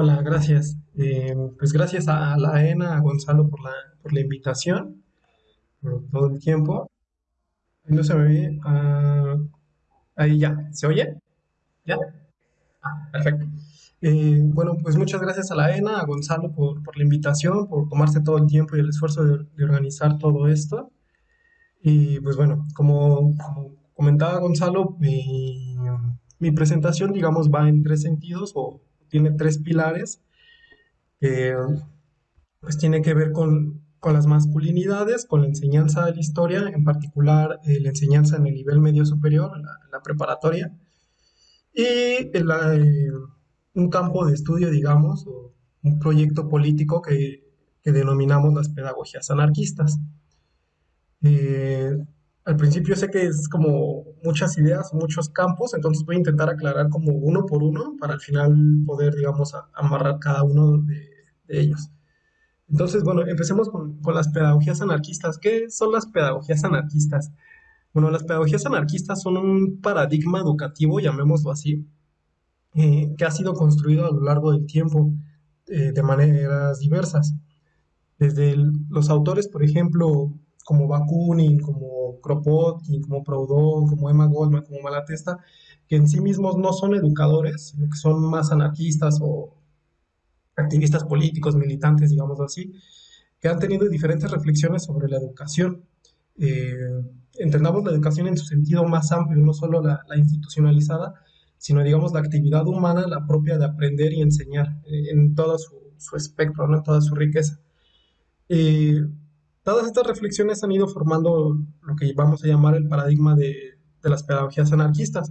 Hola, gracias. Eh, pues gracias a la ENA, a Gonzalo por la, por la invitación, por todo el tiempo. No se me ve. ah, ahí ya. ¿Se oye? ¿Ya? Perfecto. Eh, bueno, pues muchas gracias a la ENA, a Gonzalo por, por la invitación, por tomarse todo el tiempo y el esfuerzo de, de organizar todo esto. Y pues bueno, como, como comentaba Gonzalo, mi, mi presentación, digamos, va en tres sentidos o tiene tres pilares. que pues tiene que ver con, con las masculinidades, con la enseñanza de la historia, en particular eh, la enseñanza en el nivel medio superior, la, la preparatoria, y el, eh, un campo de estudio, digamos, un proyecto político que, que denominamos las pedagogías anarquistas. Eh, al principio sé que es como muchas ideas, muchos campos, entonces voy a intentar aclarar como uno por uno para al final poder, digamos, a- amarrar cada uno de, ellos. Entonces, bueno, empecemos con, las pedagogías anarquistas. ¿Qué son las pedagogías anarquistas? Bueno, las pedagogías anarquistas son un paradigma educativo, llamémoslo así, eh, que ha sido construido a lo largo del tiempo eh, de maneras diversas. Desde los autores, por ejemplo, como Bakunin, como Kropotkin, como Proudhon, como Emma Goldman, como Malatesta, que en sí mismos no son educadores, sino que son más anarquistas o activistas políticos, militantes, digamos así, que han tenido diferentes reflexiones sobre la educación. Eh, entendamos la educación en su sentido más amplio, no solo la, institucionalizada, sino digamos la actividad humana, la propia de aprender y enseñar eh, en todo su, su espectro, ¿no? en toda su riqueza. Eh, todas estas reflexiones han ido formando lo que vamos a llamar el paradigma de, las pedagogías anarquistas,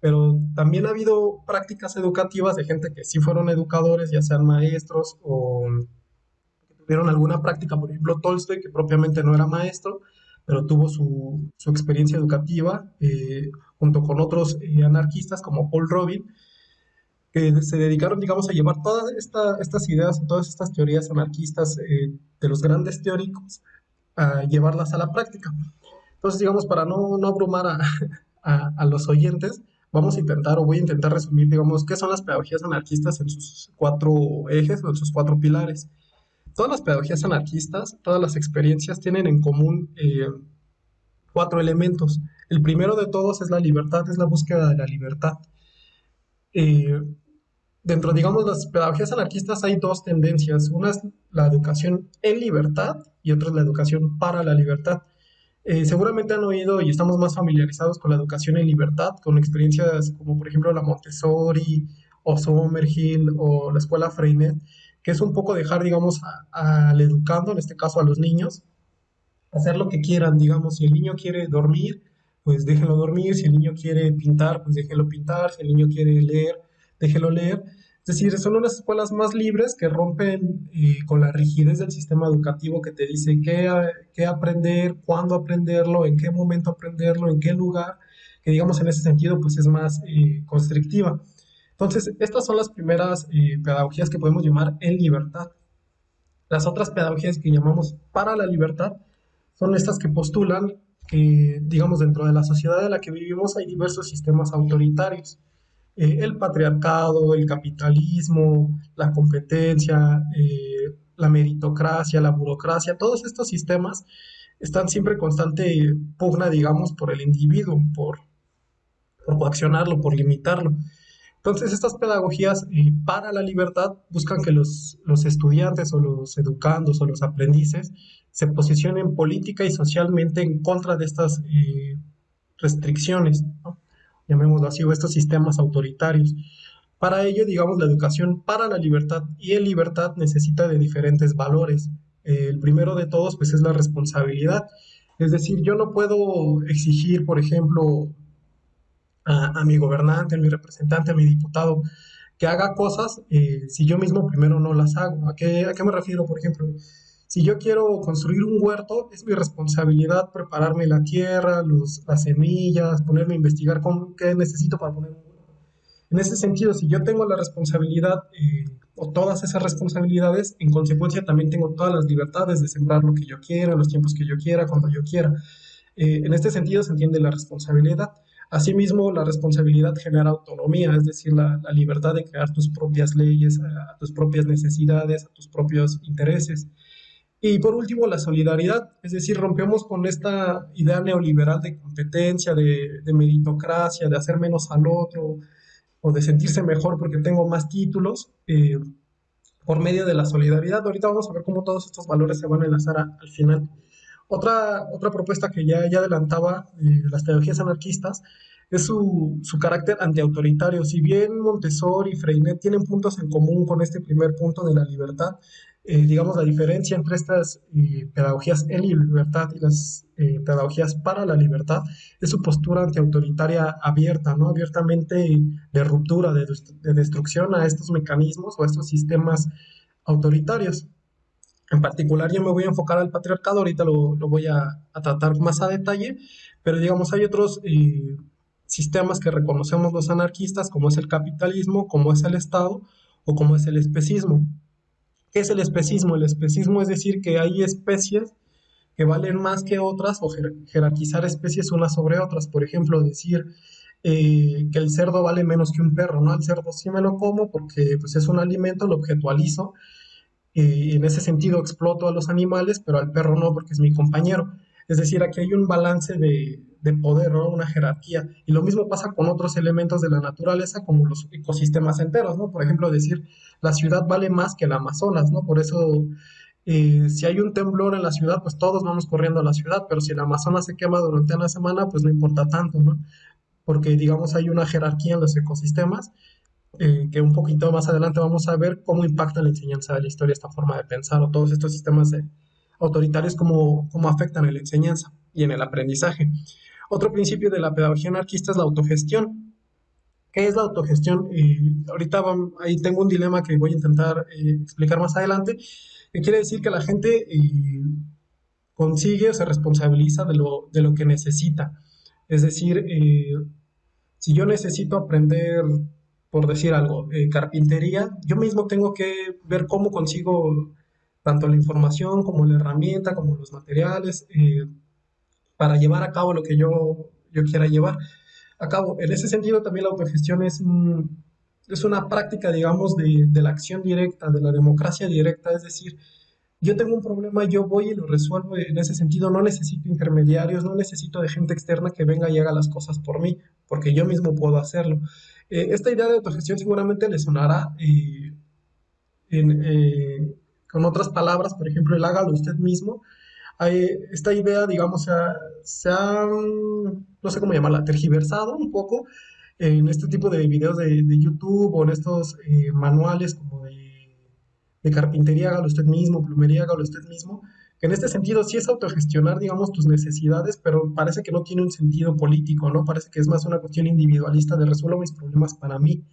pero también ha habido prácticas educativas de gente que sí fueron educadores, ya sean maestros o que tuvieron alguna práctica, por ejemplo Tolstoy, que propiamente no era maestro, pero tuvo su, su experiencia educativa eh, junto con otros eh, anarquistas como Paul Robin, que se dedicaron, digamos, a llevar todas esta- estas ideas, todas estas teorías anarquistas eh, de los grandes teóricos, a llevarlas a la práctica. Entonces, digamos, para no, no abrumar a, a- a los oyentes, vamos a intentar, o voy a intentar resumir, digamos, qué son las pedagogías anarquistas en sus cuatro ejes o en sus cuatro pilares. Todas las pedagogías anarquistas, todas las experiencias tienen en común eh, cuatro elementos. El primero de todos es la libertad, es la búsqueda de la libertad. Eh, dentro, digamos, las pedagogías anarquistas hay dos tendencias. Una es la educación en libertad y otra es la educación para la libertad. Eh, seguramente han oído y estamos más familiarizados con la educación en libertad, con experiencias como por ejemplo la Montessori o Summerhill o la escuela Freinet, que es un poco dejar, digamos, al educando, en este caso a los niños, hacer lo que quieran, digamos, si el niño quiere dormir, pues déjenlo dormir, si el niño quiere pintar, pues déjenlo pintar, si el niño quiere leer, déjenlo leer. Es decir, son unas escuelas más libres que rompen eh, con la rigidez del sistema educativo que te dice qué, qué aprender, cuándo aprenderlo, en qué momento aprenderlo, en qué lugar, que digamos en ese sentido pues es más eh, constrictiva. Entonces, estas son las primeras eh, pedagogías que podemos llamar en libertad. Las otras pedagogías que llamamos para la libertad son estas que postulan que, digamos, dentro de la sociedad en la que vivimos hay diversos sistemas autoritarios. Eh, el patriarcado, el capitalismo, la competencia, eh, la meritocracia, la burocracia, todos estos sistemas están siempre constante pugna, digamos, por el individuo, por, por coaccionarlo, por limitarlo. Entonces, estas pedagogías eh, para la libertad buscan que los, los estudiantes o los educandos o los aprendices se posicionen política y socialmente en contra de estas eh, restricciones, llamémoslo así, o estos sistemas autoritarios. Para ello, digamos, la educación para la libertad y en libertad necesita de diferentes valores. Eh, el primero de todos, pues, es la responsabilidad. Es decir, yo no puedo exigir, por ejemplo, a, a mi gobernante, a mi representante, a mi diputado, que haga cosas eh, si yo mismo primero no las hago. ¿A qué, ¿A qué me refiero? Por ejemplo, si yo quiero construir un huerto, es mi responsabilidad prepararme la tierra, los, las semillas, ponerme a investigar con, qué necesito para poner un huerto. En ese sentido, si yo tengo la responsabilidad eh, o todas esas responsabilidades, en consecuencia también tengo todas las libertades de sembrar lo que yo quiera, los tiempos que yo quiera, cuando yo quiera. Eh, en este sentido se entiende la responsabilidad. Asimismo, la responsabilidad genera autonomía, es decir, la, libertad de crear tus propias leyes, tus propias necesidades, tus propios intereses. Y por último, la solidaridad, es decir, rompemos con esta idea neoliberal de competencia, de, meritocracia, de hacer menos al otro o de sentirse mejor porque tengo más títulos. Eh, por medio de la solidaridad. Ahorita vamos a ver cómo todos estos valores se van a enlazar al final. Otra, otra propuesta que ya, ya adelantaba eh, las teologías anarquistas es su, su carácter antiautoritario. Si bien Montessori y Freinet tienen puntos en común con este primer punto de la libertad, eh, digamos, la diferencia entre estas eh, pedagogías en libertad y las eh, pedagogías para la libertad es su postura antiautoritaria abierta, ¿no? Abiertamente de ruptura, de, destrucción a estos mecanismos o a estos sistemas autoritarios. En particular, yo me voy a enfocar al patriarcado, ahorita lo, lo voy a, a, tratar más a detalle, pero digamos, hay otros sistemas que reconocemos los anarquistas, como es el capitalismo, como es el Estado o como es el especismo. ¿Qué es el especismo? El especismo es decir que hay especies que valen más que otras o jerarquizar especies unas sobre otras. Por ejemplo, decir eh, que el cerdo vale menos que un perro, ¿no? El cerdo sí me lo como porque pues, es un alimento, lo objetualizo y en ese sentido exploto a los animales, pero al perro no porque es mi compañero. Es decir, aquí hay un balance de, de poder, ¿no? Una jerarquía. Y lo mismo pasa con otros elementos de la naturaleza, como los ecosistemas enteros, ¿no? Por ejemplo, decir, la ciudad vale más que el Amazonas, ¿no? Por eso, eh, si hay un temblor en la ciudad, pues todos vamos corriendo a la ciudad, pero si el Amazonas se quema durante una semana, pues no importa tanto, ¿no? Porque, digamos, hay una jerarquía en los ecosistemas, eh, que un poquito más adelante vamos a ver cómo impacta la enseñanza de la historia esta forma de pensar o todos estos sistemas autoritarios, cómo, cómo afectan en la enseñanza y en el aprendizaje. Otro principio de la pedagogía anarquista es la autogestión. ¿Qué es la autogestión? ahorita ahí tengo un dilema que voy a intentar eh, explicar más adelante, que quiere decir que la gente eh, consigue o se responsabiliza de lo, de lo que necesita. Es decir, eh, si yo necesito aprender, por decir algo, carpintería, yo mismo tengo que ver cómo consigo tanto la información como la herramienta, como los materiales, para llevar a cabo lo que yo, yo quiera llevar a cabo. En ese sentido, también la autogestión es, es una práctica, digamos, de, de, la acción directa, de la democracia directa, es decir, yo tengo un problema, yo voy y lo resuelvo en ese sentido, no necesito intermediarios, no necesito de gente externa que venga y haga las cosas por mí, porque yo mismo puedo hacerlo. Eh, esta idea de autogestión seguramente le sonará eh, eh, con otras palabras, por ejemplo, el hágalo usted mismo, esta idea, digamos, se ha, no sé cómo llamarla, tergiversado un poco en este tipo de videos de, YouTube o en estos eh, manuales como de, carpintería, hágalo usted mismo, plumería, hágalo usted mismo, en este sentido sí es autogestionar, digamos, tus necesidades, pero parece que no tiene un sentido político, ¿no? Parece que es más una cuestión individualista de resuelvo mis problemas para mí.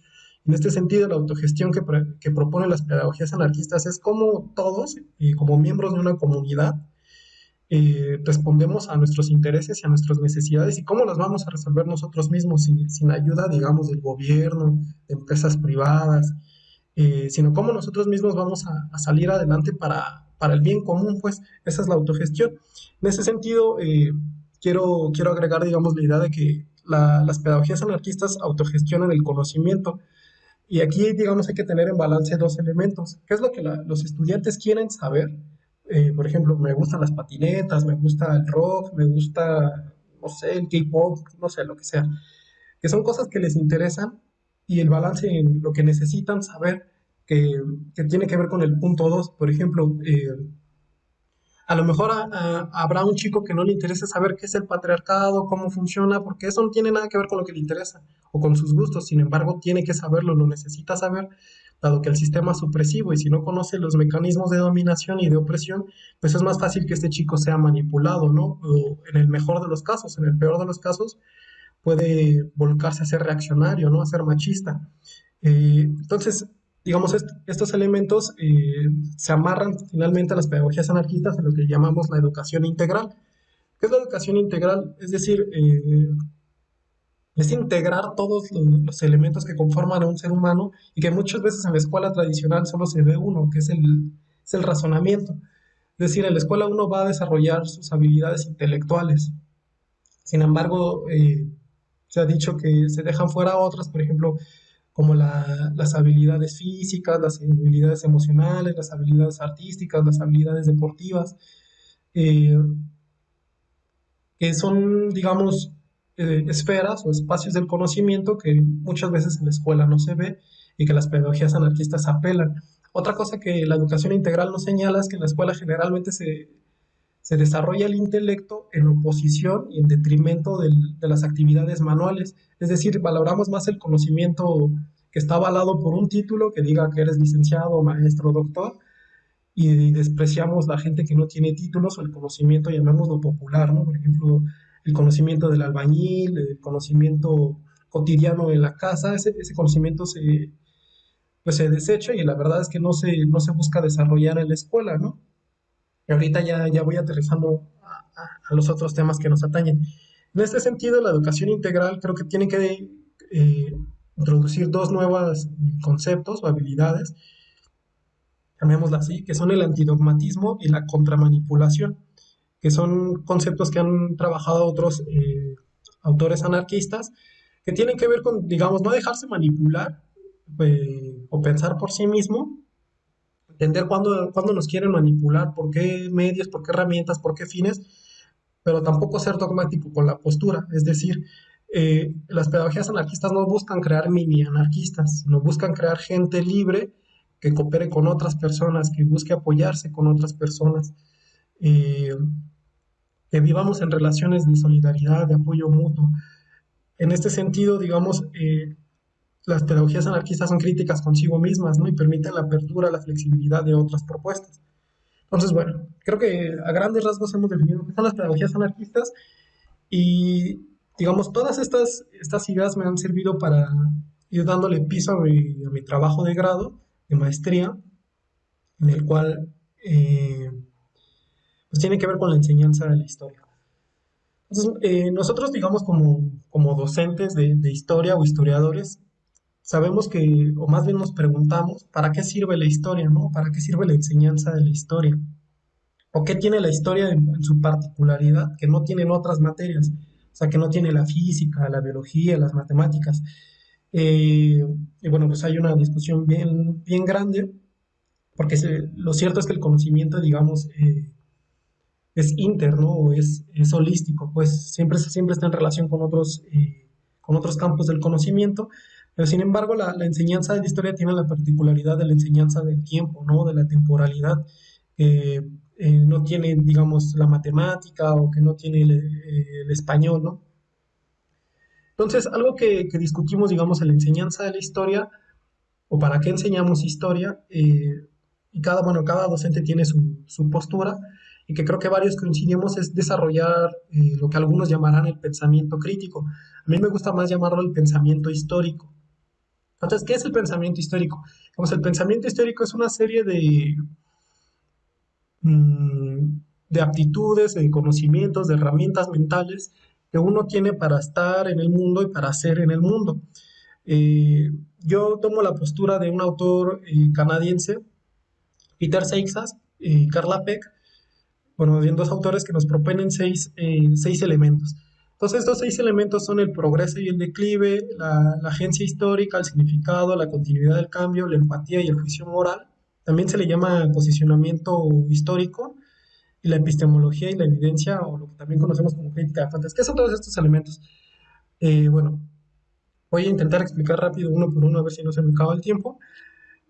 En este sentido, la autogestión que, que proponen las pedagogías anarquistas es como todos, y como miembros de una comunidad, eh, respondemos a nuestros intereses y a nuestras necesidades y cómo las vamos a resolver nosotros mismos sin, ayuda, digamos, del gobierno, de empresas privadas, eh, sino cómo nosotros mismos vamos a, salir adelante para, para, el bien común, pues esa es la autogestión. En ese sentido, eh, quiero, quiero agregar, digamos, la idea de que las pedagogías anarquistas autogestionan el conocimiento. Y aquí, digamos, hay que tener en balance dos elementos. ¿Qué es lo que los estudiantes quieren saber? Eh, por ejemplo, me gustan las patinetas, me gusta el rock, me gusta, no sé, el K-pop, no sé, lo que sea. Que son cosas que les interesan y el balance en lo que necesitan saber que, tiene que ver con el punto 2. Por ejemplo, eh, a lo mejor habrá un chico que no le interese saber qué es el patriarcado, cómo funciona, porque eso no tiene nada que ver con lo que le interesa o con sus gustos. Sin embargo, tiene que saberlo, lo necesita saber dado que el sistema es supresivo y si no conoce los mecanismos de dominación y de opresión, pues es más fácil que este chico sea manipulado, ¿no? O en el mejor de los casos, en el peor de los casos, puede volcarse a ser reaccionario, ¿no? A ser machista. Eh, entonces, digamos, estos elementos eh, se amarran finalmente a las pedagogías anarquistas en lo que llamamos la educación integral. ¿Qué es la educación integral? Es decir, eh, es integrar todos los, elementos que conforman a un ser humano y que muchas veces en la escuela tradicional solo se ve uno, que es el, el razonamiento. Es decir, en la escuela uno va a desarrollar sus habilidades intelectuales. Sin embargo, eh, se ha dicho que se dejan fuera otras, por ejemplo, como la- las habilidades físicas, las habilidades emocionales, las habilidades artísticas, las habilidades deportivas, eh, que son, digamos, eh, esferas o espacios del conocimiento que muchas veces en la escuela no se ve y que las pedagogías anarquistas apelan. Otra cosa que la educación integral nos señala es que en la escuela generalmente se, se desarrolla el intelecto en oposición y en detrimento del- de las actividades manuales. Es decir, valoramos más el conocimiento que está avalado por un título que diga que eres licenciado, maestro, doctor, y despreciamos la gente que no tiene títulos o el conocimiento, llamémoslo popular, ¿no? Por ejemplo, el conocimiento del albañil, el conocimiento cotidiano en la casa, ese, ese conocimiento se, pues se desecha y la verdad es que no se, no se busca desarrollar en la escuela, ¿no? Y ahorita ya, ya voy aterrizando a, los otros temas que nos atañen. En este sentido, la educación integral creo que tiene que eh, introducir dos nuevos conceptos o habilidades llamémosla así, que son el antidogmatismo y la contramanipulación, que son conceptos que han trabajado otros eh, autores anarquistas, que tienen que ver con, digamos, no dejarse manipular eh, o pensar por sí mismo, entender cuándo, cuándo nos quieren manipular, por qué medios, por qué herramientas, por qué fines, pero tampoco ser dogmático con la postura, es decir, eh, las pedagogías anarquistas no buscan crear mini anarquistas, sino buscan crear gente libre que coopere con otras personas, que busque apoyarse con otras personas, eh, que vivamos en relaciones de solidaridad, de apoyo mutuo. En este sentido, digamos, eh, las pedagogías anarquistas son críticas consigo mismas, ¿no? Y permiten la apertura, la flexibilidad de otras propuestas. Entonces, bueno, creo que a grandes rasgos hemos definido qué son las pedagogías anarquistas y, digamos, todas estas, estas ideas me han servido para ir dándole piso a mi, a mi trabajo de grado, de maestría, en el cual eh, pues tiene que ver con la enseñanza de la historia. Entonces, eh, nosotros, digamos, como, como docentes de, de historia o historiadores, sabemos que, o más bien nos preguntamos, ¿para qué sirve la historia, no? ¿Para qué sirve la enseñanza de la historia? ¿O qué tiene la historia en, su particularidad que no tienen otras materias? O sea, que no tiene la física, la biología, las matemáticas. Eh, y bueno, pues hay una discusión bien, bien grande, porque lo cierto es que el conocimiento, digamos, eh, es interno o es, es holístico, pues siempre, siempre está en relación con otros, eh, con otros campos del conocimiento, pero sin embargo la, la enseñanza de la historia tiene la particularidad de la enseñanza del tiempo, ¿no? De la temporalidad, que eh, no tiene, digamos, la matemática o que no tiene el, eh, el español, ¿no? Entonces, algo que, que discutimos, digamos, en la enseñanza de la historia, o para qué enseñamos historia, eh, y cada, bueno, cada docente tiene su, su postura, y que creo que varios coincidimos, es desarrollar eh, lo que algunos llamarán el pensamiento crítico. A mí me gusta más llamarlo el pensamiento histórico. Entonces, ¿qué es el pensamiento histórico? Pues el pensamiento histórico es una serie de, mm, de aptitudes, de conocimientos, de herramientas mentales que uno tiene para estar en el mundo y para ser en el mundo. Eh, yo tomo la postura de un autor eh, canadiense, Peter Seixas y Carla Peck, bueno, bien dos autores que nos proponen seis, eh, seis elementos. Entonces, estos seis elementos son el progreso y el declive, la, la agencia histórica, el significado, la continuidad del cambio, la empatía y el juicio moral. También se le llama posicionamiento histórico y la epistemología y la evidencia, o lo que también conocemos como crítica de fuentes. ¿Qué son todos estos elementos? Eh, bueno, voy a intentar explicar rápido uno por uno a ver si no se me acaba el tiempo.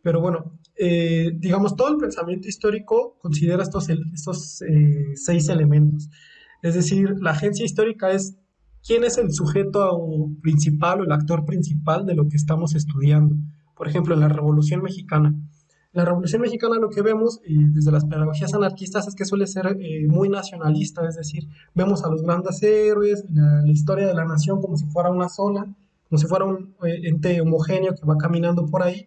Pero bueno, eh, digamos, todo el pensamiento histórico considera estos, estos eh, seis elementos. Es decir, la agencia histórica es quién es el sujeto principal o el actor principal de lo que estamos estudiando. Por ejemplo, en la Revolución Mexicana. La Revolución Mexicana lo que vemos desde las pedagogías anarquistas es que suele ser eh, muy nacionalista, es decir, vemos a los grandes héroes, la, historia de la nación como si fuera una sola, como si fuera un ente homogéneo que va caminando por ahí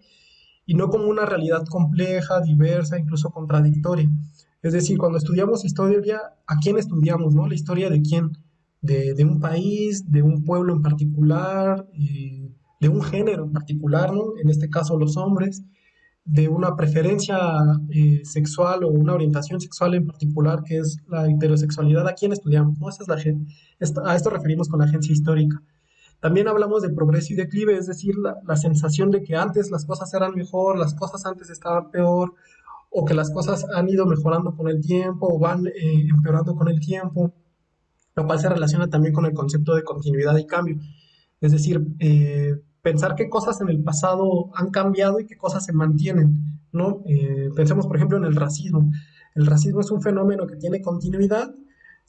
y no como una realidad compleja, diversa, incluso contradictoria. Es decir, cuando estudiamos historia, ¿a quién estudiamos? ¿no? La historia de quién? De, un país, de un pueblo en particular, eh, de un género en particular, ¿no? En este caso los hombres, de una preferencia eh, sexual o una orientación sexual en particular, que es la heterosexualidad, ¿a quién estudiamos? ¿no? Esa es la, a esto referimos con la agencia histórica. También hablamos de progreso y declive, es decir, la, sensación de que antes las cosas eran mejor, las cosas antes estaban peor, o que las cosas han ido mejorando con el tiempo o van eh, empeorando con el tiempo, lo cual se relaciona también con el concepto de continuidad y cambio. Es decir, eh, pensar qué cosas en el pasado han cambiado y qué cosas se mantienen, ¿no? Eh, pensemos, por ejemplo, en el racismo. El racismo es un fenómeno que tiene continuidad,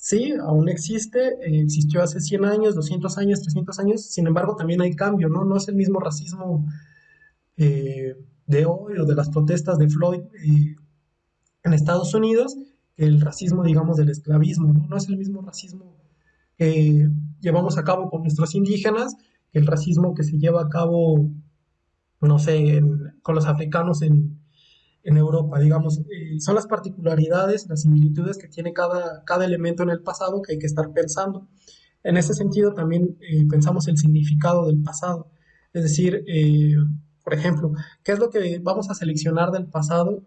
sí, aún existe, eh, existió hace 100 años, 200 años, 300 años, sin embargo también hay cambio, ¿no? No es el mismo racismo eh, de hoy o de las protestas de Floyd eh, en Estados Unidos que el racismo, digamos, del esclavismo, ¿no? No es el mismo racismo que llevamos a cabo con nuestros indígenas que el racismo que se lleva a cabo, no sé, con los africanos en, en Europa, digamos, eh, son las particularidades, las similitudes que tiene cada, cada elemento en el pasado que hay que estar pensando. En ese sentido también eh, pensamos el significado del pasado, es decir, eh, por ejemplo, ¿qué es lo que vamos a seleccionar del pasado?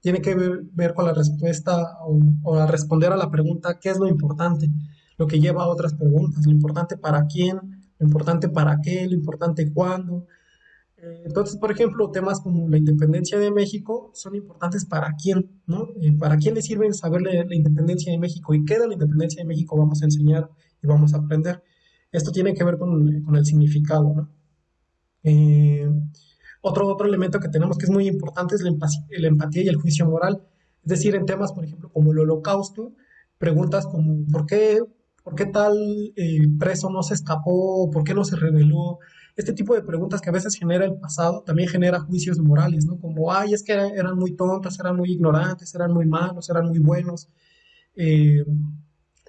Tiene que ver, con la respuesta o, o, a responder a la pregunta ¿qué es lo importante? Lo que lleva a otras preguntas, lo importante para quién, lo importante para qué, lo importante cuándo, entonces, por ejemplo, temas como la independencia de México son importantes para quién, ¿no? Eh, ¿Para quién le sirve saber la, independencia de México y qué de la independencia de México vamos a enseñar y vamos a aprender? Esto tiene que ver con, con el significado, ¿no? Eh, otro, otro elemento que tenemos que es muy importante es la, empatía y el juicio moral. Es decir, en temas, por ejemplo, como el holocausto, preguntas como ¿por qué, por qué tal preso no se escapó? ¿Por qué no se rebeló? Este tipo de preguntas que a veces genera el pasado también genera juicios morales, ¿no? Como, ay, es que eran, muy tontos, eran muy ignorantes, eran muy malos, eran muy buenos. Eh,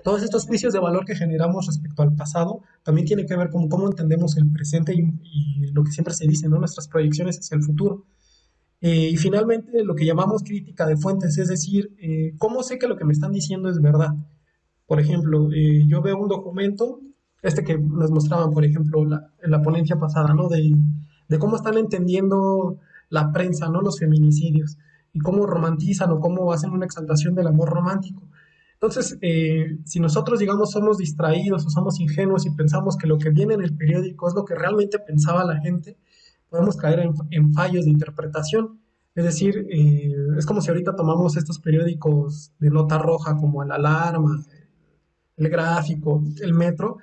todos estos juicios de valor que generamos respecto al pasado también tienen que ver con cómo entendemos el presente y, lo que siempre se dice, ¿no? Nuestras proyecciones hacia el futuro. Eh, y finalmente, lo que llamamos crítica de fuentes, es decir, eh, ¿cómo sé que lo que me están diciendo es verdad? Por ejemplo, yo veo un documento este que nos mostraban, por ejemplo, en la ponencia pasada, ¿no? De, cómo están entendiendo la prensa, ¿no? Los feminicidios y cómo romantizan o cómo hacen una exaltación del amor romántico. Entonces, eh, si nosotros, digamos, somos distraídos o somos ingenuos y pensamos que lo que viene en el periódico es lo que realmente pensaba la gente, podemos caer en, fallos de interpretación. Es decir, eh, es como si ahorita tomamos estos periódicos de nota roja como el Alarma, el Gráfico, el Metro,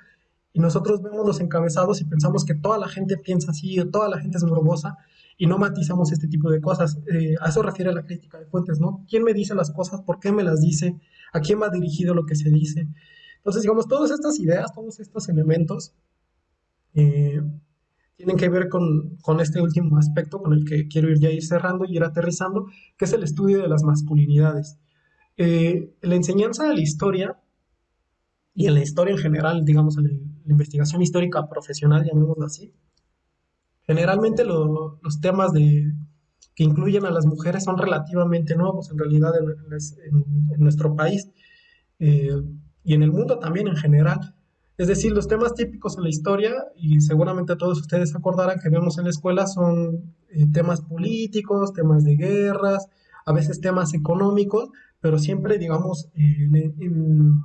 y nosotros vemos los encabezados y pensamos que toda la gente piensa así, o toda la gente es morbosa, y no matizamos este tipo de cosas. Eh, a eso refiere la crítica de fuentes, ¿no? ¿Quién me dice las cosas? ¿Por qué me las dice? ¿A quién va dirigido lo que se dice? Entonces, digamos, todas estas ideas, todos estos elementos eh, tienen que ver con, con, este último aspecto con el que quiero ir ya ir cerrando y ir aterrizando, que es el estudio de las masculinidades. Eh, la enseñanza de la historia y en la historia en general, digamos, en la investigación histórica profesional, llamémoslo así, generalmente los temas de, que incluyen a las mujeres son relativamente nuevos en realidad en, nuestro país eh, y en el mundo también en general. Es decir, los temas típicos en la historia, y seguramente todos ustedes acordarán que vemos en la escuela, son eh, temas políticos, temas de guerras, a veces temas económicos, pero siempre, digamos, en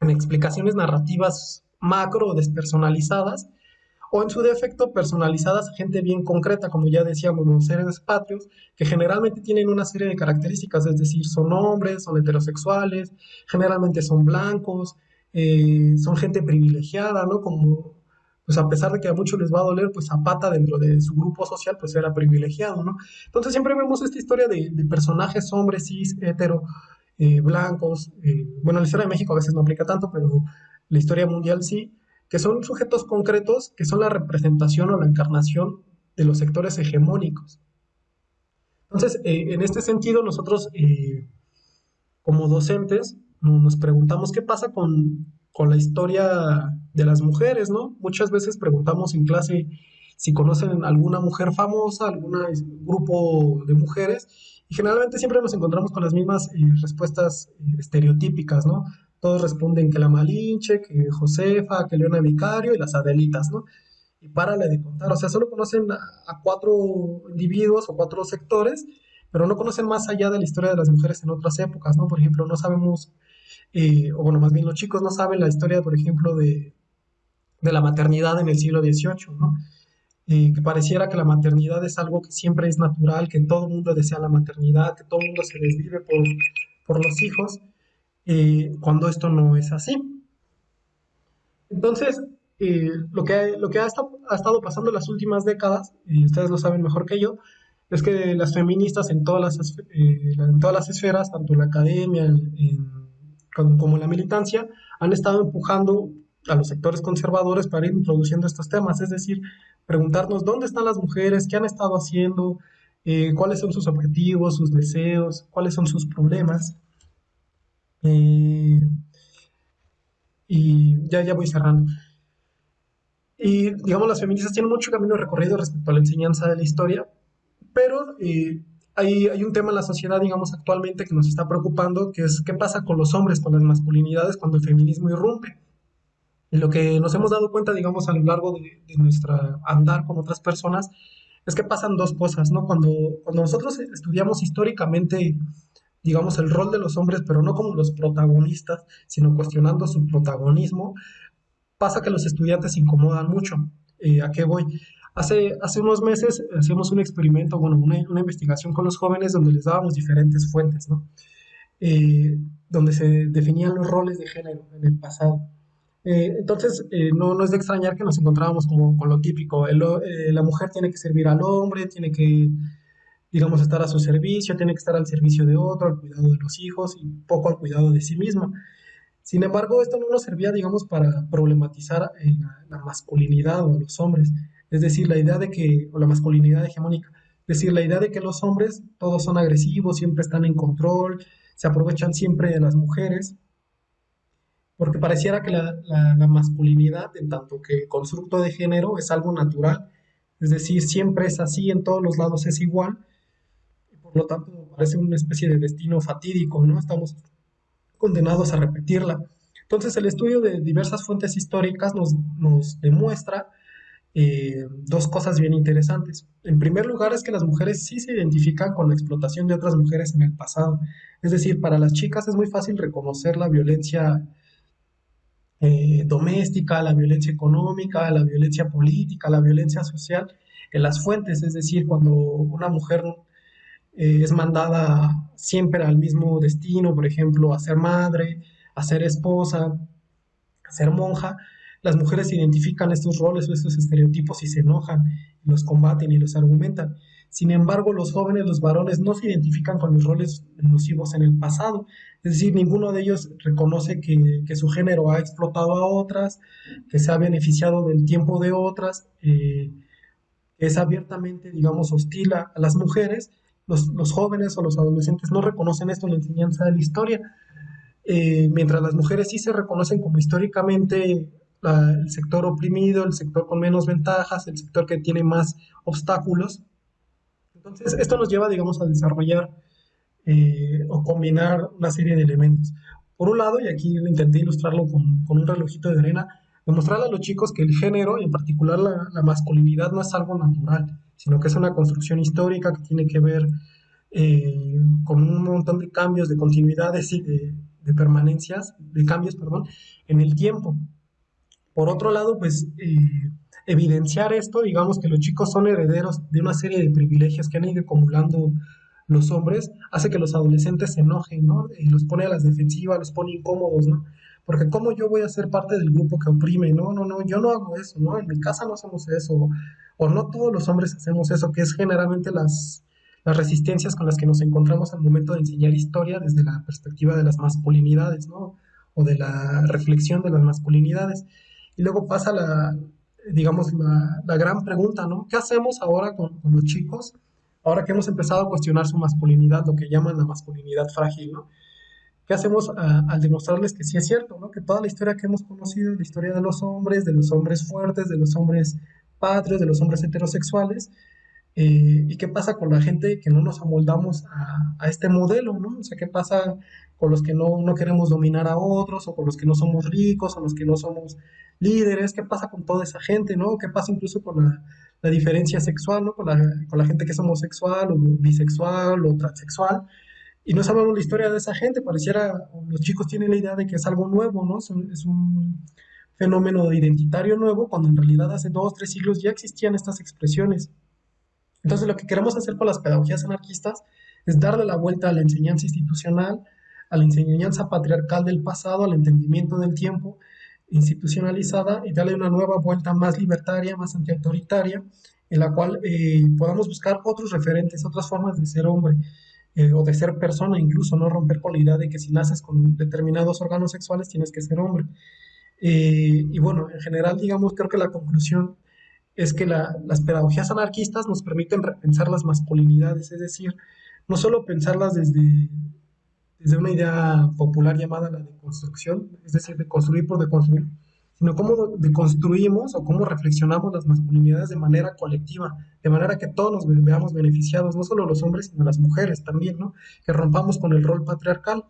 en explicaciones narrativas macro o despersonalizadas, o en su defecto personalizadas a gente bien concreta, como ya decíamos, los seres patrios, que generalmente tienen una serie de características, es decir, son hombres, son heterosexuales, generalmente son blancos, eh, son gente privilegiada, ¿no? Como, pues a pesar de que a muchos les va a doler, pues Zapata dentro de su grupo social, pues era privilegiado, ¿no? Entonces siempre vemos esta historia de, personajes hombres cis, hetero, eh, blancos, eh, bueno, la historia de México a veces no aplica tanto, pero la historia mundial sí, que son sujetos concretos que son la representación o la encarnación de los sectores hegemónicos. Entonces, eh, en este sentido, nosotros como docentes nos preguntamos qué pasa con, con la historia de las mujeres, ¿no? Muchas veces preguntamos en clase si conocen alguna mujer famosa, algún grupo de mujeres, y generalmente siempre nos encontramos con las mismas eh, respuestas eh, estereotípicas, ¿no? Todos responden que la Malinche, que Josefa, que Leona Vicario y las Adelitas, ¿no? Y párale de contar, o sea, solo conocen a, cuatro individuos o cuatro sectores, pero no conocen más allá de la historia de las mujeres en otras épocas, ¿no? Por ejemplo, no sabemos, eh, o bueno, más bien los chicos no saben la historia, por ejemplo, de, de la maternidad en el siglo XVIII, ¿no? Eh, que pareciera que la maternidad es algo que siempre es natural, que todo el mundo desea la maternidad, que todo el mundo se desvive por, por los hijos, eh, cuando esto no es así. Entonces, eh, lo que, ha, estado, pasando en las últimas décadas, y ustedes lo saben mejor que yo, es que las feministas en todas las, eh, esferas, tanto en la academia como en la militancia, han estado empujando a los sectores conservadores para ir introduciendo estos temas, es decir, preguntarnos dónde están las mujeres, qué han estado haciendo, cuáles son sus objetivos, sus deseos, cuáles son sus problemas. Eh, y ya, ya voy cerrando. Y digamos, las feministas tienen mucho camino recorrido respecto a la enseñanza de la historia, pero eh, hay, hay, un tema en la sociedad, digamos, actualmente que nos está preocupando, que es qué pasa con los hombres, con las masculinidades, cuando el feminismo irrumpe. Y lo que nos hemos dado cuenta, digamos, a lo largo de, de nuestra andar con otras personas, es que pasan dos cosas, ¿no? Cuando, cuando nosotros estudiamos históricamente, digamos, el rol de los hombres, pero no como los protagonistas, sino cuestionando su protagonismo, pasa que los estudiantes incomodan mucho. Eh, ¿A qué voy? Hace, hace unos meses hacíamos un experimento, bueno, una, una, investigación con los jóvenes donde les dábamos diferentes fuentes, ¿no? Eh, donde se definían los roles de género en el pasado. Eh, entonces, no, no, es de extrañar que nos encontrábamos como con lo típico. La mujer tiene que servir al hombre, tiene que, digamos, estar a su servicio, tiene que estar al servicio de otro, al cuidado de los hijos y poco al cuidado de sí misma. Sin embargo, esto no nos servía, digamos, para problematizar la, la, masculinidad o los hombres. Es decir, la idea de que, o la masculinidad hegemónica, es decir, la idea de que los hombres todos son agresivos, siempre están en control, se aprovechan siempre de las mujeres porque pareciera que la, masculinidad, en tanto que constructo de género, es algo natural, es decir, siempre es así, en todos los lados es igual, por lo tanto parece una especie de destino fatídico, ¿no? Estamos condenados a repetirla. Entonces el estudio de diversas fuentes históricas nos, nos demuestra eh, dos cosas bien interesantes. En primer lugar es que las mujeres sí se identifican con la explotación de otras mujeres en el pasado. Es decir, para las chicas es muy fácil reconocer la violencia eh, doméstica, la violencia económica, la violencia política, la violencia social en las fuentes, es decir, cuando una mujer eh, es mandada siempre al mismo destino, por ejemplo, a ser madre, a ser esposa, a ser monja, las mujeres identifican estos roles o estos estereotipos y se enojan, los combaten y los argumentan. Sin embargo, los jóvenes, los varones, no se identifican con los roles nocivos en el pasado. Es decir, ninguno de ellos reconoce que, que su género ha explotado a otras, que se ha beneficiado del tiempo de otras, eh, es abiertamente, digamos, hostil a, las mujeres. Los, jóvenes o los adolescentes no reconocen esto en la enseñanza de la historia, eh, mientras las mujeres sí se reconocen como históricamente el sector oprimido, el sector con menos ventajas, el sector que tiene más obstáculos. Entonces, esto nos lleva, digamos, a desarrollar eh, o combinar una serie de elementos. Por un lado, y aquí intenté ilustrarlo con, un relojito de arena, demostrarle a los chicos que el género, en particular la, la, masculinidad, no es algo natural, sino que es una construcción histórica que tiene que ver eh, con un montón de cambios, de continuidades y de, de, permanencias, de cambios, perdón, en el tiempo. Por otro lado, pues... Eh, evidenciar esto, digamos que los chicos son herederos de una serie de privilegios que han ido acumulando los hombres, hace que los adolescentes se enojen, ¿no? Y los pone a las defensivas, los pone incómodos, ¿no? Porque ¿cómo yo voy a ser parte del grupo que oprime? No, no, no, yo no hago eso, ¿no? En mi casa no hacemos eso, o no todos los hombres hacemos eso, que es generalmente las, las resistencias con las que nos encontramos al momento de enseñar historia desde la perspectiva de las masculinidades, ¿no? O de la reflexión de las masculinidades. Y luego pasa la, digamos, la, gran pregunta, ¿no? ¿Qué hacemos ahora con, con, los chicos? Ahora que hemos empezado a cuestionar su masculinidad, lo que llaman la masculinidad frágil, ¿no? ¿Qué hacemos a, al demostrarles que sí es cierto, ¿no? Que toda la historia que hemos conocido, la historia de los hombres, de los hombres fuertes, de los hombres patrios, de los hombres heterosexuales, eh, ¿Y qué pasa con la gente que no nos amoldamos a, a, este modelo? ¿no? O sea, ¿qué pasa con los que no, no, queremos dominar a otros, o con los que no somos ricos, o los que no somos líderes? ¿Qué pasa con toda esa gente? ¿no? ¿Qué pasa incluso con la, la diferencia sexual, ¿no? con, la, con la gente que es homosexual, o bisexual, o transexual? Y no sabemos la historia de esa gente, pareciera, los chicos tienen la idea de que es algo nuevo, ¿no? Es un, fenómeno identitario nuevo cuando en realidad hace dos, tres siglos ya existían estas expresiones. Entonces lo que queremos hacer con las pedagogías anarquistas es darle la vuelta a la enseñanza institucional, a la enseñanza patriarcal del pasado, al entendimiento del tiempo institucionalizada y darle una nueva vuelta más libertaria, más antiautoritaria, en la cual eh, podamos buscar otros referentes, otras formas de ser hombre eh, o de ser persona, incluso no romper con la idea de que si naces con determinados órganos sexuales tienes que ser hombre. Eh, y bueno, en general, digamos, creo que la conclusión es que las pedagogías anarquistas nos permiten repensar las masculinidades, es decir, no solo pensarlas desde, desde una idea popular llamada la deconstrucción, es decir, de construir por deconstruir, sino cómo deconstruimos o cómo reflexionamos las masculinidades de manera colectiva, de manera que todos nos veamos beneficiados, no solo los hombres, sino las mujeres también, ¿no? Que rompamos con el rol patriarcal.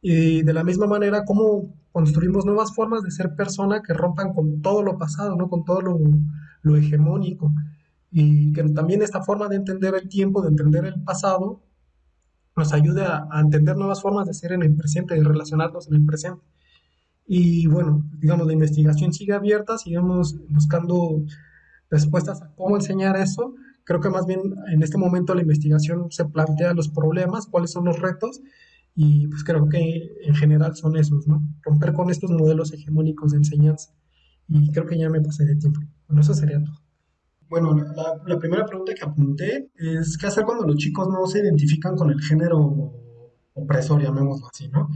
Y de la misma manera, cómo construimos nuevas formas de ser persona que rompan con todo lo pasado, ¿no? Con todo lo, lo hegemónico. Y que también esta forma de entender el tiempo, de entender el pasado, nos ayude a, entender nuevas formas de ser en el presente, de relacionarnos en el presente. Y bueno, digamos, la investigación sigue abierta, sigamos buscando respuestas a cómo enseñar eso. Creo que más bien en este momento la investigación se plantea los problemas, cuáles son los retos, y pues creo que en general son esos, ¿no? Romper con estos modelos hegemónicos de enseñanza. Y creo que ya me pasé de tiempo. Bueno, eso sería todo. Bueno, la, primera pregunta que apunté es qué hacer cuando los chicos no se identifican con el género opresor, llamémoslo así, ¿no?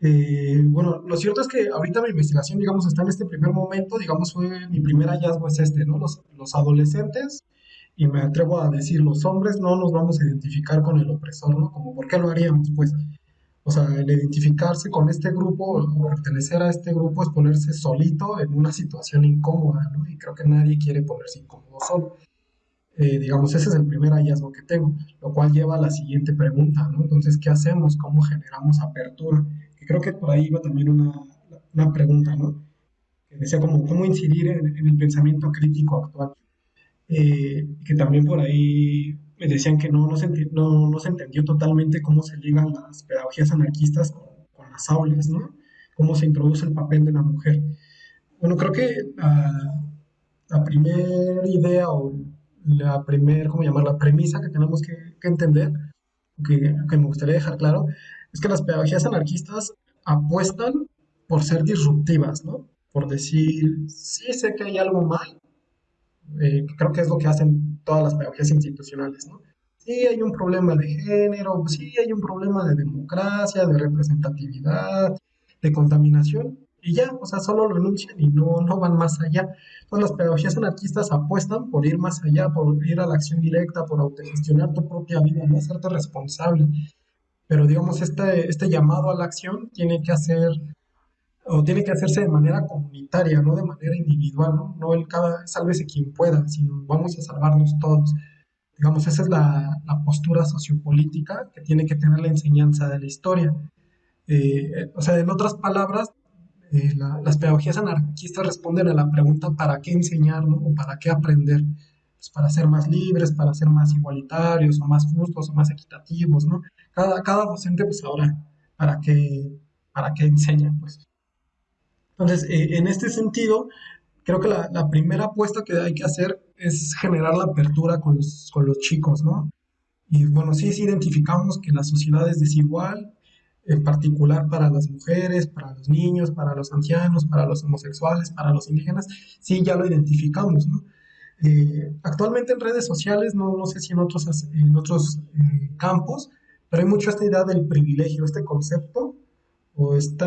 Eh, bueno, lo cierto es que ahorita mi investigación, digamos, está en este primer momento, digamos, fue mi primer hallazgo es este, ¿no? Los, los adolescentes, y me atrevo a decir, los hombres no nos vamos a identificar con el opresor, ¿no? Como, ¿por qué lo haríamos? Pues, o sea, el identificarse con este grupo o pertenecer a este grupo es ponerse solito en una situación incómoda, ¿no? Y creo que nadie quiere ponerse incómodo solo. Eh, digamos, ese es el primer hallazgo que tengo, lo cual lleva a la siguiente pregunta, ¿no? Entonces, ¿qué hacemos? ¿Cómo generamos apertura? Creo que por ahí va también una, una pregunta, ¿no? Que decía como, ¿cómo incidir en, el pensamiento crítico actual? Eh, que también por ahí me decían que no, no, se, no, no se entendió totalmente cómo se ligan las pedagogías anarquistas con, las aulas, ¿no? Cómo se introduce el papel de la mujer. Bueno, creo que la, la primera idea o la primera, ¿cómo llamar? La premisa que tenemos que, que entender, que, que, me gustaría dejar claro, es que las pedagogías anarquistas apuestan por ser disruptivas, ¿no? Por decir, sí sé que hay algo mal, eh, creo que es lo que hacen todas las pedagogías institucionales, ¿no? Sí hay un problema de género, sí hay un problema de democracia, de representatividad, de contaminación, y ya, o sea, solo lo enuncian y no, no van más allá. Entonces las pedagogías anarquistas apuestan por ir más allá, por ir a la acción directa, por autogestionar tu propia vida, no hacerte responsable. Pero digamos, este, este llamado a la acción tiene que hacer o tiene que hacerse de manera comunitaria, no de manera individual, ¿no? No el cada, sálvese quien pueda, sino vamos a salvarnos todos. Digamos, esa es la, la postura sociopolítica que tiene que tener la enseñanza de la historia. Eh, o sea, en otras palabras, eh, las pedagogías anarquistas responden a la pregunta ¿para qué enseñar ¿no? o para qué aprender? Pues para ser más libres, para ser más igualitarios o más justos o más equitativos, ¿no? Cada, cada docente, pues ahora, ¿para qué, para qué enseña? Pues entonces, eh, en este sentido, creo que la, primera apuesta que hay que hacer es generar la apertura con los, con los chicos, ¿no? Y bueno, sí, sí identificamos que la sociedad es desigual, en particular para las mujeres, para los niños, para los ancianos, para los homosexuales, para los indígenas, sí, ya lo identificamos, ¿no? Eh, actualmente en redes sociales, no, no sé si en otros, en otros eh, campos, pero hay mucho esta idea del privilegio, este concepto o esta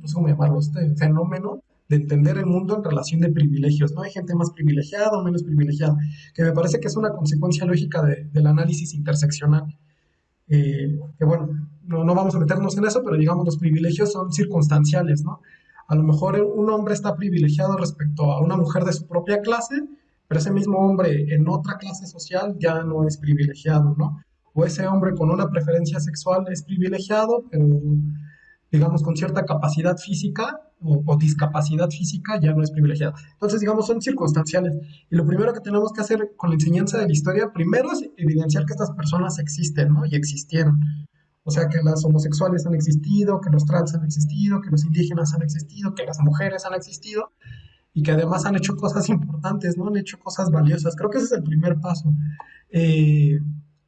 no sé cómo llamarlo, este fenómeno de entender el mundo en relación de privilegios, ¿no? Hay gente más privilegiada o menos privilegiada, que me parece que es una consecuencia lógica del análisis interseccional. Eh, que bueno, no, no vamos a meternos en eso, pero digamos los privilegios son circunstanciales, ¿no? A lo mejor un hombre está privilegiado respecto a una mujer de su propia clase, pero ese mismo hombre en otra clase social ya no es privilegiado, ¿no? O ese hombre con una preferencia sexual es privilegiado, pero digamos, con cierta capacidad física o, discapacidad física ya no es privilegiada. Entonces, digamos, son circunstanciales. Y lo primero que tenemos que hacer con la enseñanza de la historia, primero es evidenciar que estas personas existen, ¿no? Y existieron. O sea, que las homosexuales han existido, que los trans han existido, que los indígenas han existido, que las mujeres han existido y que además han hecho cosas importantes, ¿no? Han hecho cosas valiosas. Creo que ese es el primer paso. Eh,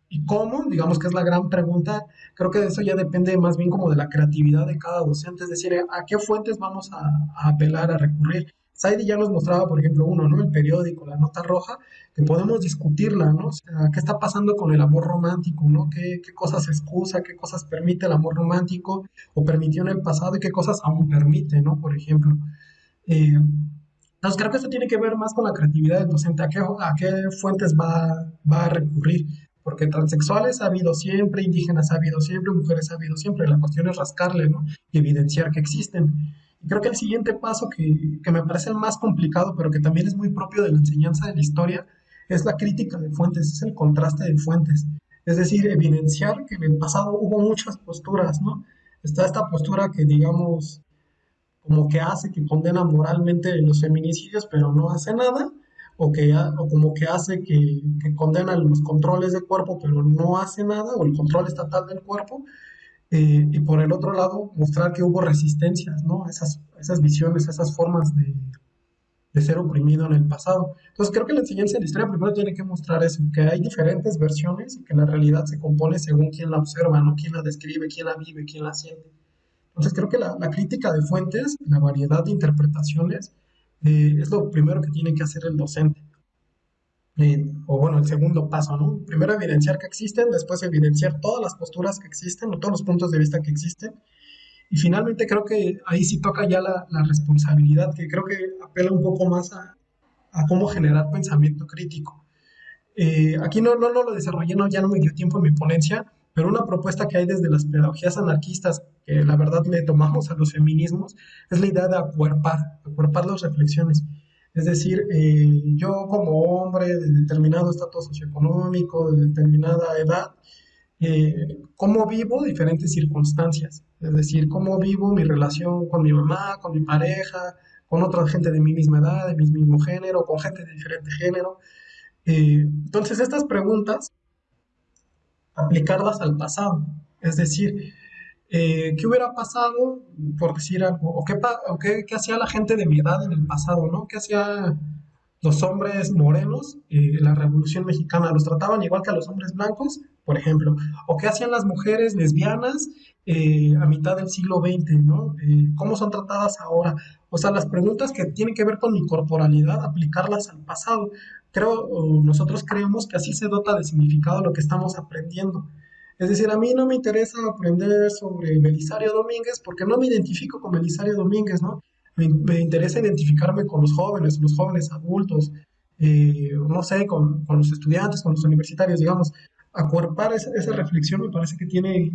¿Y cómo? Digamos que es la gran pregunta. Creo que de eso ya depende más bien como de la creatividad de cada docente, es decir, a qué fuentes vamos a, apelar, a recurrir. Saidi ya nos mostraba, por ejemplo, uno, ¿no? El periódico, la nota roja, que podemos discutirla, ¿no? O sea, ¿qué está pasando con el amor romántico, ¿no? ¿Qué, qué cosas excusa, qué cosas permite el amor romántico o permitió en el pasado y qué cosas aún permite, ¿no? Por ejemplo. Eh, entonces creo que esto tiene que ver más con la creatividad del docente, a qué, a qué fuentes va, va a recurrir, porque transexuales ha habido siempre, indígenas ha habido siempre, mujeres ha habido siempre, la cuestión es rascarle, ¿no? Y evidenciar que existen. Y creo que el siguiente paso que, que me parece el más complicado, pero que también es muy propio de la enseñanza de la historia, es la crítica de fuentes, es el contraste de fuentes. Es decir, evidenciar que en el pasado hubo muchas posturas, ¿no? Está esta postura que, digamos, como que hace, que condena moralmente los feminicidios, pero no hace nada, o, que, o como que hace que, que condena los controles de cuerpo, pero no hace nada, o el control estatal del cuerpo, eh, y por el otro lado mostrar que hubo resistencias, ¿no? Esas, esas visiones, esas formas de, de ser oprimido en el pasado. Entonces creo que la enseñanza de la historia primero tiene que mostrar eso, que hay diferentes versiones y que la realidad se compone según quien la observa, no quien la describe, quién la vive, quién la siente. Entonces creo que la, la crítica de fuentes, la variedad de interpretaciones, eh, es lo primero que tiene que hacer el docente. Eh, o bueno, el segundo paso, ¿no? Primero evidenciar que existen, después evidenciar todas las posturas que existen o todos los puntos de vista que existen y finalmente creo que ahí sí toca ya la, la responsabilidad, que creo que apela un poco más a, a cómo generar pensamiento crítico. Eh, aquí no, no, no, lo desarrollé, no, ya no me dio tiempo en mi ponencia, pero una propuesta que hay desde las pedagogías anarquistas, que la verdad le tomamos a los feminismos, es la idea de acuerpar, acuerpar las reflexiones. Es decir, eh, yo como hombre de determinado estatus socioeconómico, de determinada edad, eh, cómo vivo diferentes circunstancias, es decir, cómo vivo mi relación con mi mamá, con mi pareja, con otra gente de mi misma edad, de mi mismo género, con gente de diferente género. Eh, entonces, estas preguntas, aplicarlas al pasado, es decir, eh, ¿qué hubiera pasado, por decir algo, o, qué, o qué, hacía la gente de mi edad en el pasado, ¿no? ¿Qué hacía los hombres morenos en la Revolución Mexicana? ¿Los trataban igual que a los hombres blancos? por ejemplo, o qué hacían las mujeres lesbianas eh, a mitad del siglo XX, ¿no? Eh, ¿Cómo son tratadas ahora? O sea, las preguntas que tienen que ver con mi corporalidad, aplicarlas al pasado. Creo, nosotros creemos que así se dota de significado lo que estamos aprendiendo. Es decir, a mí no me interesa aprender sobre Belisario Domínguez porque no me identifico con Belisario Domínguez, ¿no? Me, me interesa identificarme con los jóvenes, los jóvenes adultos, eh, no sé, con, con, los estudiantes, con los universitarios, digamos acuerpar esa, esa, reflexión me parece que tiene,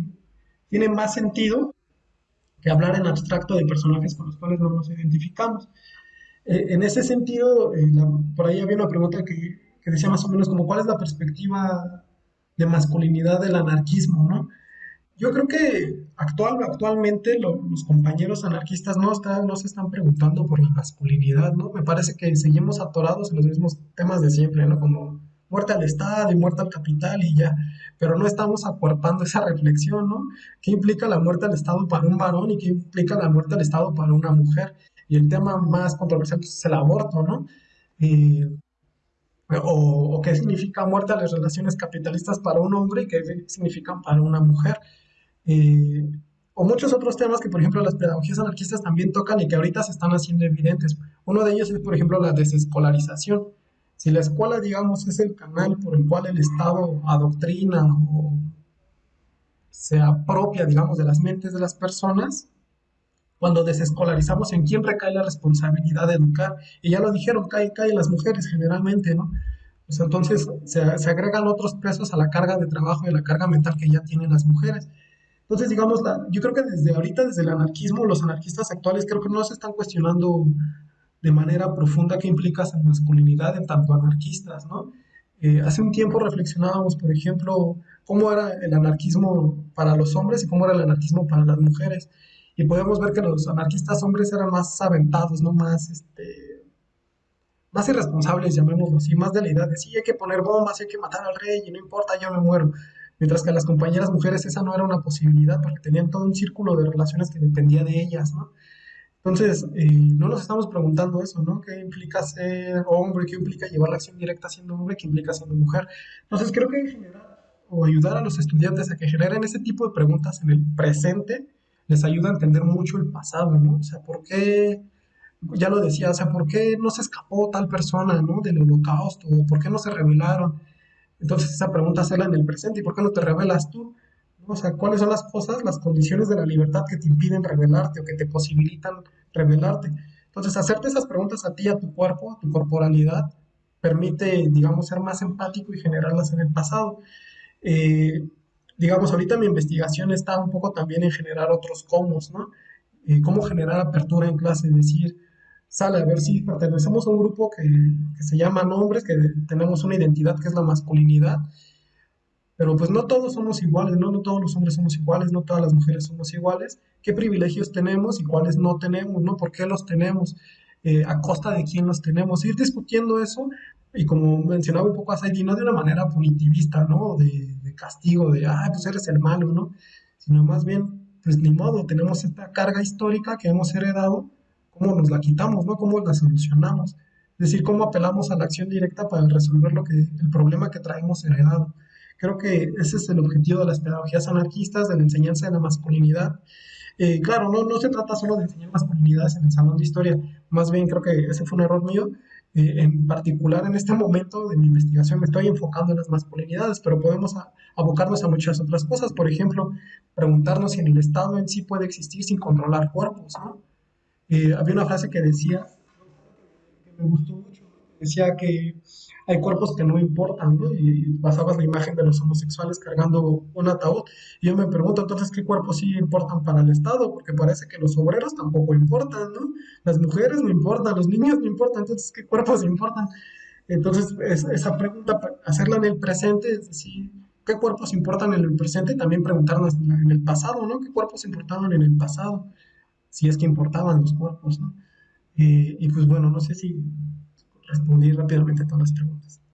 tiene más sentido que hablar en abstracto de personajes con los cuales no nos identificamos. Eh, en ese sentido, eh, por ahí había una pregunta que, decía más o menos como cuál es la perspectiva de masculinidad del anarquismo, ¿no? Yo creo que actual, actualmente lo, los compañeros anarquistas no, está, no se están preguntando por la masculinidad, ¿no? Me parece que seguimos atorados en los mismos temas de siempre, ¿no? Como muerte al Estado y muerte al capital y ya, pero no estamos acuerpando esa reflexión, ¿no? ¿Qué implica la muerte al Estado para un varón y qué implica la muerte al Estado para una mujer? Y el tema más controversial pues, es el aborto, ¿no? O, qué significa muerte a las relaciones capitalistas para un hombre y qué significan para una mujer. O muchos otros temas que, por ejemplo, las pedagogías anarquistas también tocan y que ahorita se están haciendo evidentes. Uno de ellos es, por ejemplo, la desescolarización. Si la escuela, digamos, es el canal por el cual el Estado adoctrina o se apropia, digamos, de las mentes de las personas, cuando desescolarizamos, ¿en quién recae la responsabilidad de educar? Y ya lo dijeron, cae, cae las mujeres generalmente, ¿no? Pues entonces se, se, agregan otros pesos a la carga de trabajo y a la carga mental que ya tienen las mujeres. Entonces, digamos, la, yo creo que desde ahorita, desde el anarquismo, los anarquistas actuales creo que no se están cuestionando de manera profunda qué implica esa masculinidad en tanto anarquistas, ¿no? Eh, hace un tiempo reflexionábamos, por ejemplo, cómo era el anarquismo para los hombres y cómo era el anarquismo para las mujeres. Y podemos ver que los anarquistas hombres eran más aventados, ¿no? Más, este, más irresponsables, llamémoslo así, más de la idea de sí, hay que poner bombas, hay que matar al rey y no importa, yo me muero. mientras que a las compañeras mujeres esa no era una posibilidad porque tenían todo un círculo de relaciones que dependía de ellas, ¿no? Entonces, eh, no nos estamos preguntando eso, ¿no? ¿Qué implica ser hombre? ¿Qué implica llevar la acción directa siendo hombre? ¿Qué implica siendo mujer? Entonces, creo que generar o ayudar a los estudiantes a que generen ese tipo de preguntas en el presente les ayuda a entender mucho el pasado, ¿no? O sea, ¿por qué? Ya lo decía, o sea, ¿por qué no se escapó tal persona, ¿no? Del holocausto, ¿por qué no se rebelaron? Entonces, esa pregunta hacerla en el presente, ¿y por qué no te rebelas tú? O sea, ¿cuáles son las cosas, las condiciones de la libertad que te impiden revelarte o que te posibilitan revelarte? Entonces, hacerte esas preguntas a ti, a tu cuerpo, a tu corporalidad, permite, digamos, ser más empático y generarlas en el pasado. Eh, digamos, ahorita mi investigación está un poco también en generar otros cómo, ¿no? Eh, cómo generar apertura en clase, decir, sale a ver si pertenecemos a un grupo que, que se llama hombres, que tenemos una identidad que es la masculinidad, pero pues no todos somos iguales, ¿no? No todos los hombres somos iguales, no todas las mujeres somos iguales. ¿Qué privilegios tenemos y cuáles no tenemos, ¿no? ¿Por qué los tenemos? Eh, ¿A costa de quién los tenemos? Ir discutiendo eso y como mencionaba un poco a Saidi, no de una manera punitivista, ¿no? De, castigo, de, ah, pues eres el malo, ¿no? Sino más bien, pues ni modo, tenemos esta carga histórica que hemos heredado, ¿cómo nos la quitamos, ¿no? ¿Cómo la solucionamos? Es decir, cómo apelamos a la acción directa para resolver lo que, el problema que traemos heredado. Creo que ese es el objetivo de las pedagogías anarquistas, de la enseñanza de la masculinidad. Eh, claro, no, no se trata solo de enseñar masculinidades en el salón de historia, más bien creo que ese fue un error mío. Eh, en particular, en este momento de mi investigación me estoy enfocando en las masculinidades, pero podemos abocarnos a muchas otras cosas. Por ejemplo, preguntarnos si en el Estado en sí puede existir sin controlar cuerpos. ¿no? Eh, había una frase que decía, que me gustó decía que hay cuerpos que no importan, ¿no? Y basabas la imagen de los homosexuales cargando un ataúd. Y yo me pregunto entonces qué cuerpos sí importan para el Estado, porque parece que los obreros tampoco importan, ¿no? Las mujeres no importan, los niños no importan, entonces qué cuerpos importan. Entonces, esa pregunta, hacerla en el presente, es decir, ¿qué cuerpos importan en el presente? Y también preguntarnos en el pasado, ¿no? ¿Qué cuerpos importaban en el pasado? Si es que importaban los cuerpos, ¿no? Eh, y pues bueno, no sé si respondí rápidamente a todas las preguntas.